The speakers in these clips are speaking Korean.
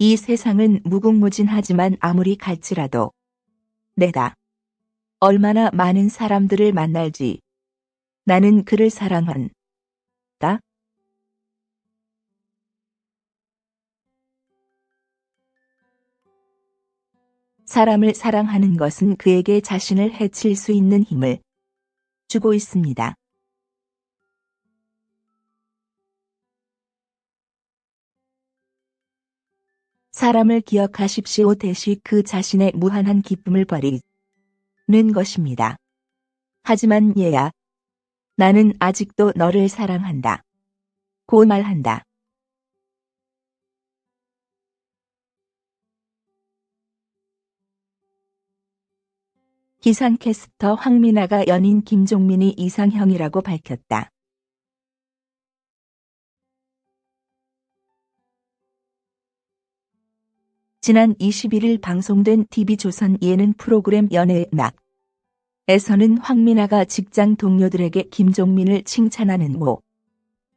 이 세상은 무궁무진하지만 아무리 갈지라도 내가 얼마나 많은 사람들을 만날지 나는 그를 사랑한다. 사람을 사랑하는 것은 그에게 자신을 해칠 수 있는 힘을 주고 있습니다. 사람을 기억하십시오 대시 그 자신의 무한한 기쁨을 버리는 것입니다. 하지만 얘야, 나는 아직도 너를 사랑한다. 고 말한다. 기상캐스터 황민아가 연인 김종민이 이상형이라고 밝혔다. 지난 21일 방송된 TV조선 예능 프로그램 연애의 낙 에서는 황민아가 직장 동료들에게 김종민을 칭찬하는 모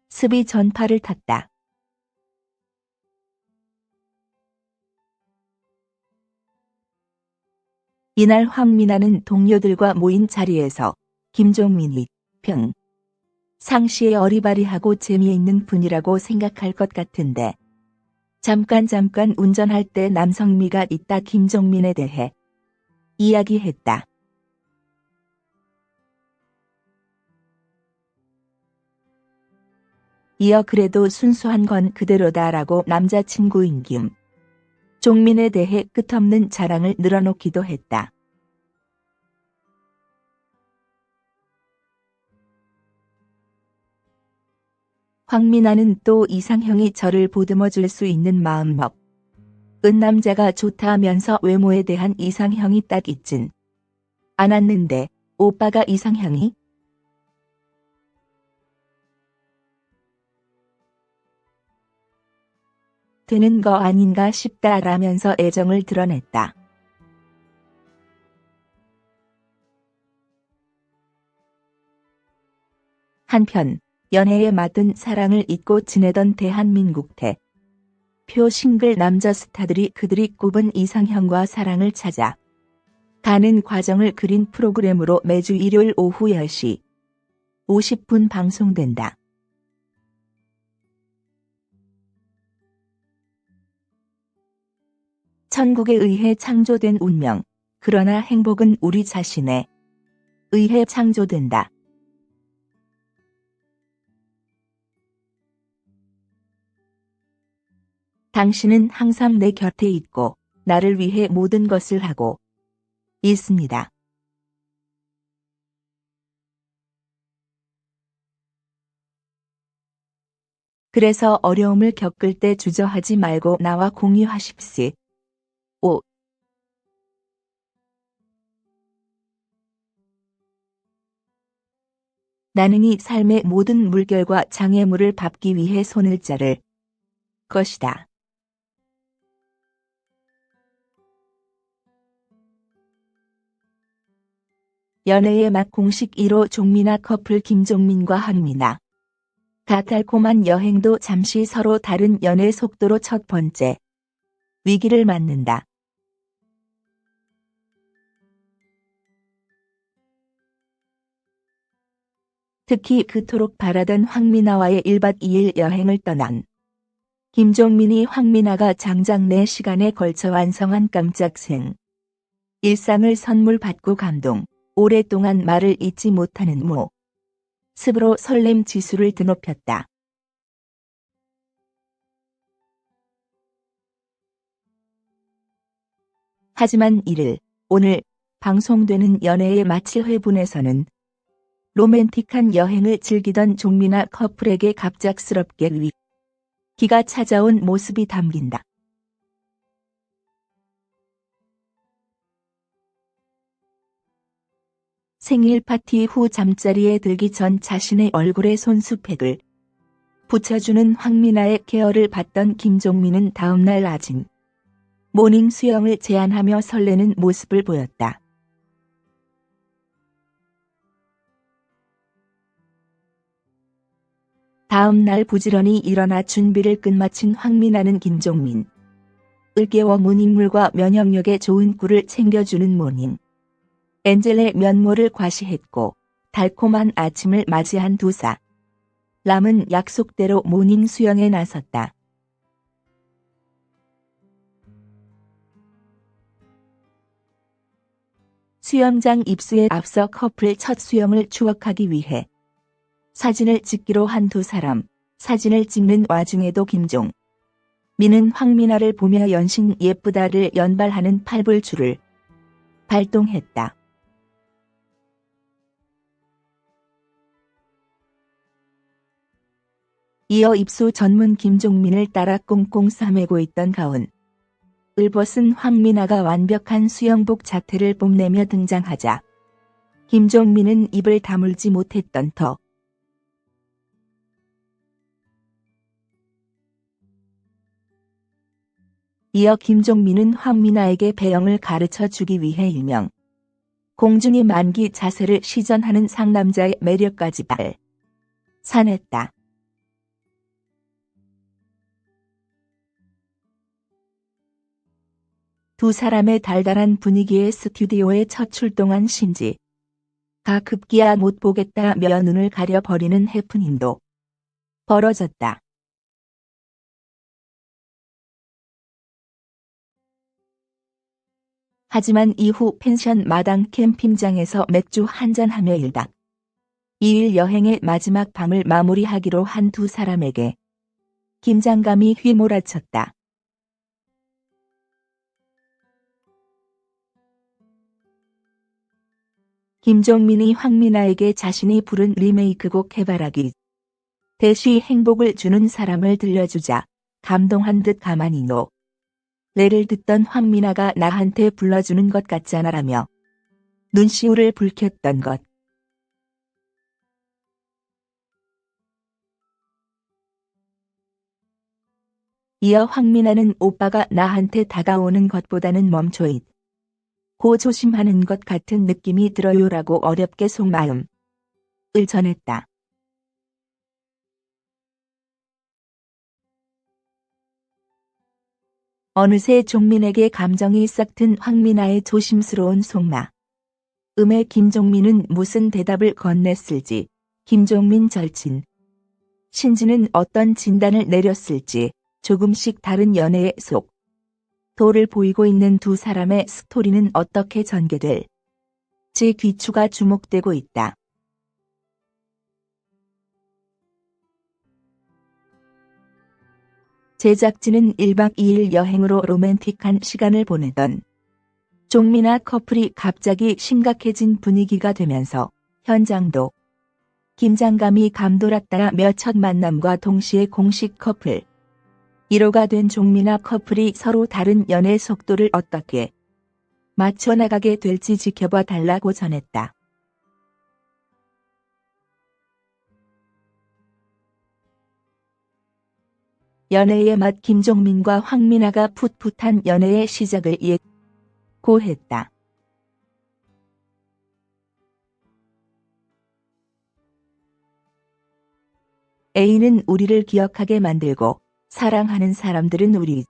습이 전파를 탔다. 이날 황민아는 동료들과 모인 자리에서 김종민이 평 상시에 어리바리하고 재미있는 분이라고 생각할 것 같은데 잠깐 잠깐 운전할 때 남성미가 있다 김종민에 대해 이야기했다. 이어 그래도 순수한 건 그대로다라고 남자친구인 김 종민에 대해 끝없는 자랑을 늘어놓기도 했다. 황민아는 또 이상형이 저를 보듬어 줄 수 있는 마음먹. 은 남자가 좋다 하면서 외모에 대한 이상형이 딱 있진 않았는데 오빠가 이상형이 되는 거 아닌가 싶다라면서 애정을 드러냈다. 한편 연애에 맞은 사랑을 잊고 지내던 대한민국 대 표 싱글 남자 스타들이 그들이 꼽은 이상형과 사랑을 찾아 가는 과정을 그린 프로그램으로 매주 일요일 오후 10시 50분 방송된다. 천국에 의해 창조된 운명, 그러나 행복은 우리 자신에 의해 창조된다. 당신은 항상 내 곁에 있고 나를 위해 모든 것을 하고 있습니다. 그래서 어려움을 겪을 때 주저하지 말고 나와 공유하십시. 오. 나는 이 삶의 모든 물결과 장애물을 밟기 위해 손을 자를 것이다. 연애의 맛 공식 1호 종민아 커플 김종민과 한민아. 다 달콤한 여행도 잠시 서로 다른 연애 속도로 첫 번째 위기를 맞는다. 특히 그토록 바라던 황민아와의 1박 2일 여행을 떠난 김종민이 황민아가 장장 4시간에 걸쳐 완성한 깜짝 생 일상을 선물 받고 감동, 오랫동안 말을 잊지 못하는 모 습으로 설렘 지수를 드높였다. 하지만 이를 오늘 방송되는 연애의 마칠 회분에서는 로맨틱한 여행을 즐기던 종민아 커플에게 갑작스럽게 위기가 찾아온 모습이 담긴다. 생일 파티 후 잠자리에 들기 전 자신의 얼굴에 손수팩을 붙여주는 황민아의 케어를 받던 김종민은 다음날 아침 morning 수영을 제안하며 설레는 모습을 보였다. 다음 날 부지런히 일어나 준비를 끝마친 황민아는 김종민을 깨워 문인물과 면역력에 좋은 꿀을 챙겨주는 morning. angel의 면모를 과시했고 달콤한 아침을 맞이한 두사. 람은 약속대로 morning 수영에 나섰다. 수영장 입수에 앞서 커플 첫 수영을 추억하기 위해 사진을 찍기로 한 두 사람, 사진을 찍는 와중에도 김종. 미는 황민아를 보며 연신 예쁘다를 연발하는 팔불출을 발동했다. 이어 입수 전문 김종민을 따라 꽁꽁 싸매고 있던 가운. 을 벗은 황민아가 완벽한 수영복 자태를 뽐내며 등장하자 김종민은 입을 다물지 못했던 터. 이어 김종민은 황민아에게 배영을 가르쳐 주기 위해 일명 공중이 만기 자세를 시전하는 상남자의 매력까지 발 산했다. 두 사람의 달달한 분위기에 스튜디오에 첫 출동한 신지. 가 급기야 못 보겠다며 눈을 가려버리는 해프닝도 벌어졌다. 하지만 이후 펜션 마당 캠핑장에서 맥주 한잔하며 일박 2일 여행의 마지막 밤을 마무리하기로 한 두 사람에게 긴장감이 휘몰아쳤다. 김종민이 황민아에게 자신이 부른 리메이크곡 개발하기 대쉬 행복을 주는 사람을 들려주자 감동한 듯 가만히 노. 레를 듣던 황민아가 나한테 불러주는 것 같잖아라며 눈시울을 붉혔던 것. 이어 황민아는 오빠가 나한테 다가오는 것보다는 멈춰 있. 고 조심하는 것 같은 느낌이 들어요라고 어렵게 속마음을 전했다. 어느새 종민에게 감정이 싹튼 황민아의 조심스러운 속마. 음에 김종민은 무슨 대답을 건넸을지, 김종민 절친. 신지는 어떤 진단을 내렸을지, 조금씩 다른 연애의 속. 도를 보이고 있는 두 사람의 스토리는 어떻게 전개될. 지 귀추가 주목되고 있다. 제작진은 1박 2일 여행으로 로맨틱한 시간을 보내던 종민아 커플이 갑자기 심각해진 분위기가 되면서 현장도 긴장감이 감돌았다며 첫 만남과 동시에 공식 커플 1호가 된 종민아 커플이 서로 다른 연애 속도를 어떻게 맞춰나가게 될지 지켜봐 달라고 전했다. 연애의 맛 김종민과 황민아가 풋풋한 연애의 시작을 예고했다. A는 우리를 기억하게 만들고 사랑하는 사람들은 우리를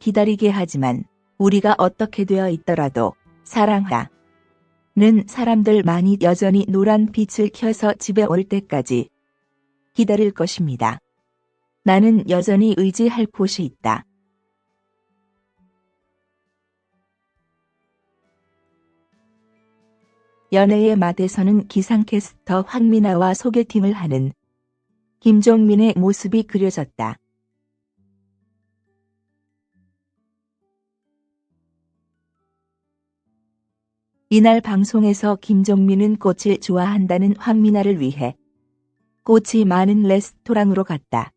기다리게 하지만 우리가 어떻게 되어 있더라도 사랑하 는 사람들만이 여전히 노란 빛을 켜서 집에 올 때까지 기다릴 것입니다. 나는 여전히 의지할 곳이 있다. 연애의 맛에서는 기상캐스터 황민아와 소개팅을 하는 김종민의 모습이 그려졌다. 이날 방송에서 김종민은 꽃을 좋아한다는 황민아를 위해 꽃이 많은 레스토랑으로 갔다.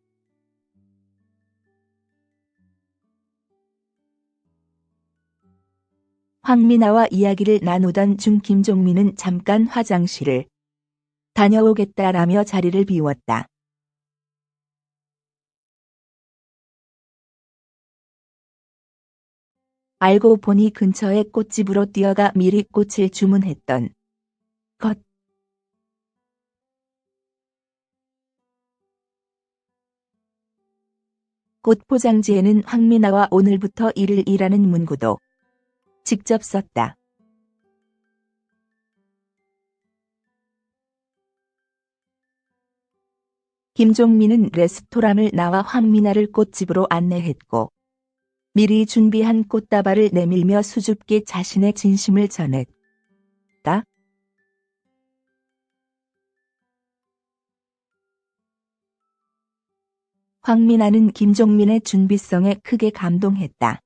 황민아와 이야기를 나누던 중 김종민은 잠깐 화장실을 다녀오겠다라며 자리를 비웠다. 알고 보니 근처의 꽃집으로 뛰어가 미리 꽃을 주문했던 것. 꽃 포장지에는 황미나와 오늘부터 일을 일하는 문구도 직접 썼다. 김종민은 레스토랑을 나와 황미나를 꽃집으로 안내했고 미리 준비한 꽃다발을 내밀며 수줍게 자신의 진심을 전했다. 황미나는 김종민의 준비성에 크게 감동했다.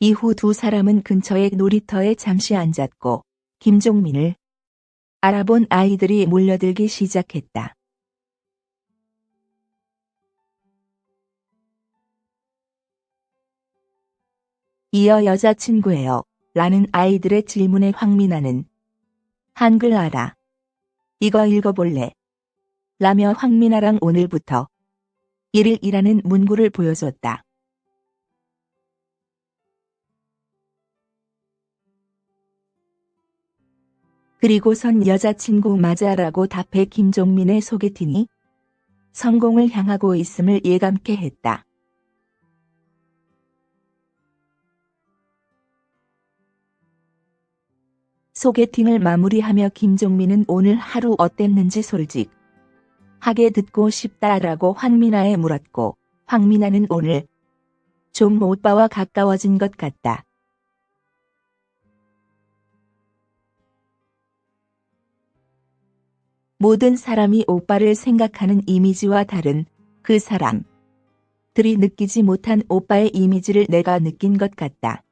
이후 두 사람은 근처의 놀이터에 잠시 앉았고 김종민을 알아본 아이들이 몰려들기 시작했다. 이어 여자친구예요. 라는 아이들의 질문에 황미나는 한글 알아. 이거 읽어볼래. 라며 황미나랑 오늘부터 일을 일하는 문구를 보여줬다. 그리고선 여자친구 맞아라고 답해 김종민의 소개팅이 성공을 향하고 있음을 예감케 했다. 소개팅을 마무리하며 김종민은 오늘 하루 어땠는지 솔직 하게 듣고 싶다라고 황미나에 물었고 황미나는 오늘 좀 오빠와 가까워진 것 같다. 모든 사람이 오빠를 생각하는 이미지와 다른 그 사람. 들이 느끼지 못한 오빠의 이미지를 내가 느낀 것 같다.